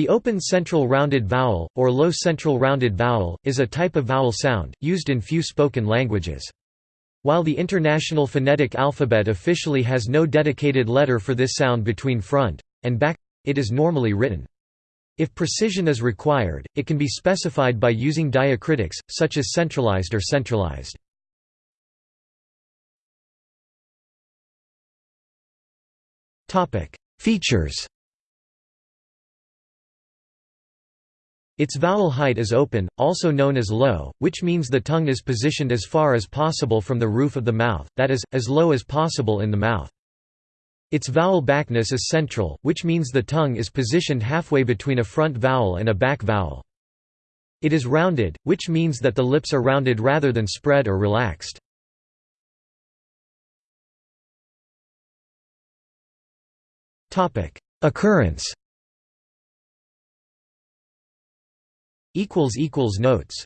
The open central rounded vowel, or low central rounded vowel, is a type of vowel sound, used in few spoken languages. While the International Phonetic Alphabet officially has no dedicated letter for this sound between front and back, it is normally written. If precision is required, it can be specified by using diacritics, such as centralized or centralized. Features Its vowel height is open, also known as low, which means the tongue is positioned as far as possible from the roof of the mouth, that is, as low as possible in the mouth. Its vowel backness is central, which means the tongue is positioned halfway between a front vowel and a back vowel. It is rounded, which means that the lips are rounded rather than spread or relaxed. Occurrence Notes